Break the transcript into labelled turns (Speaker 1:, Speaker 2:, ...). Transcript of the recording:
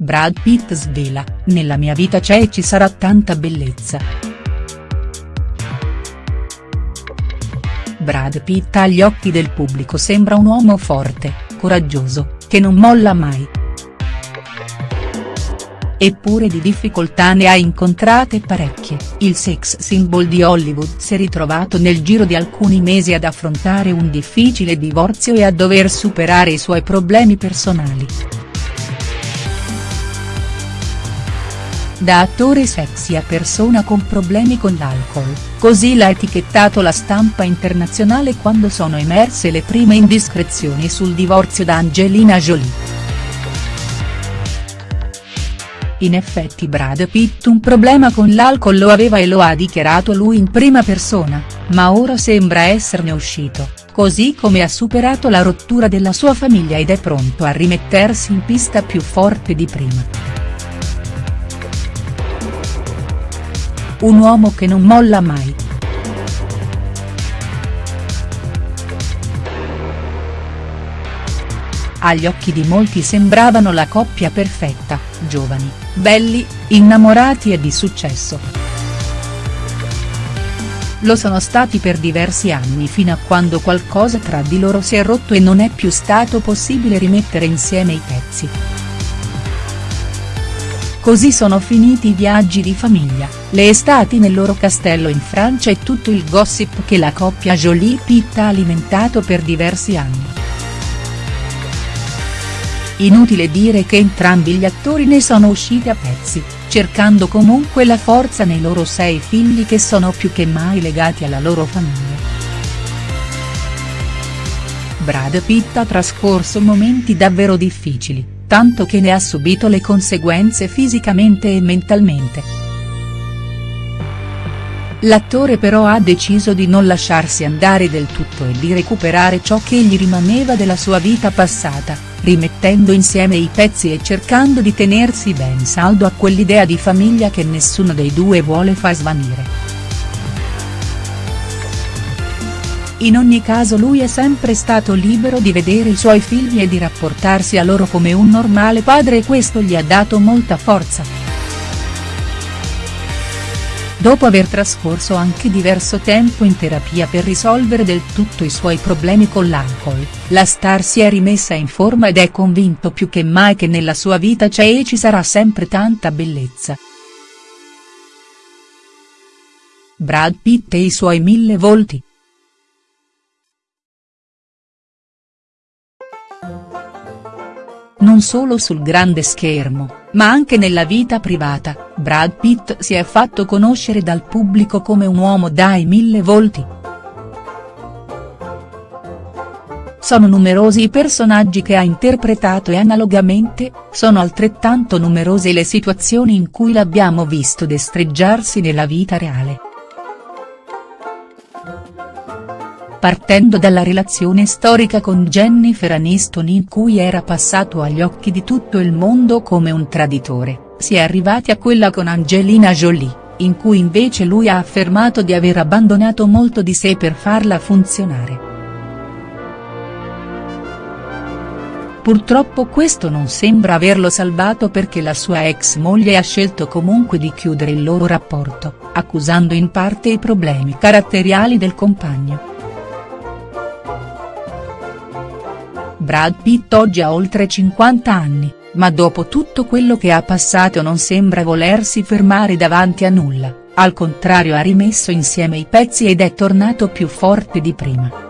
Speaker 1: Brad Pitt svela, nella mia vita c'è e ci sarà tanta bellezza. Brad Pitt agli occhi del pubblico sembra un uomo forte, coraggioso, che non molla mai. Eppure di difficoltà ne ha incontrate parecchie, il sex symbol di Hollywood si è ritrovato nel giro di alcuni mesi ad affrontare un difficile divorzio e a dover superare i suoi problemi personali. Da attore sexy a persona con problemi con l'alcol, così l'ha etichettato la stampa internazionale quando sono emerse le prime indiscrezioni sul divorzio da Angelina Jolie. In effetti Brad Pitt un problema con l'alcol lo aveva e lo ha dichiarato lui in prima persona, ma ora sembra esserne uscito, così come ha superato la rottura della sua famiglia ed è pronto a rimettersi in pista più forte di prima. Un uomo che non molla mai. Agli occhi di molti sembravano la coppia perfetta, giovani, belli, innamorati e di successo. Lo sono stati per diversi anni fino a quando qualcosa tra di loro si è rotto e non è più stato possibile rimettere insieme i pezzi. Così sono finiti i viaggi di famiglia, le estati nel loro castello in Francia e tutto il gossip che la coppia Jolie-Pitt ha alimentato per diversi anni. Inutile dire che entrambi gli attori ne sono usciti a pezzi, cercando comunque la forza nei loro sei figli che sono più che mai legati alla loro famiglia. Brad Pitt ha trascorso momenti davvero difficili tanto che ne ha subito le conseguenze fisicamente e mentalmente. L'attore però ha deciso di non lasciarsi andare del tutto e di recuperare ciò che gli rimaneva della sua vita passata, rimettendo insieme i pezzi e cercando di tenersi ben saldo a quell'idea di famiglia che nessuno dei due vuole far svanire. In ogni caso lui è sempre stato libero di vedere i suoi figli e di rapportarsi a loro come un normale padre e questo gli ha dato molta forza. Dopo aver trascorso anche diverso tempo in terapia per risolvere del tutto i suoi problemi con l'alcol, la star si è rimessa in forma ed è convinto più che mai che nella sua vita c'è e ci sarà sempre tanta bellezza. Brad Pitt e i suoi mille volti. Non solo sul grande schermo, ma anche nella vita privata, Brad Pitt si è fatto conoscere dal pubblico come un uomo dai mille volti. Sono numerosi i personaggi che ha interpretato e analogamente, sono altrettanto numerose le situazioni in cui l'abbiamo visto destreggiarsi nella vita reale. Partendo dalla relazione storica con Jennifer Aniston in cui era passato agli occhi di tutto il mondo come un traditore, si è arrivati a quella con Angelina Jolie, in cui invece lui ha affermato di aver abbandonato molto di sé per farla funzionare. Purtroppo questo non sembra averlo salvato perché la sua ex moglie ha scelto comunque di chiudere il loro rapporto, accusando in parte i problemi caratteriali del compagno. Brad Pitt oggi ha oltre 50 anni, ma dopo tutto quello che ha passato non sembra volersi fermare davanti a nulla, al contrario ha rimesso insieme i pezzi ed è tornato più forte di prima.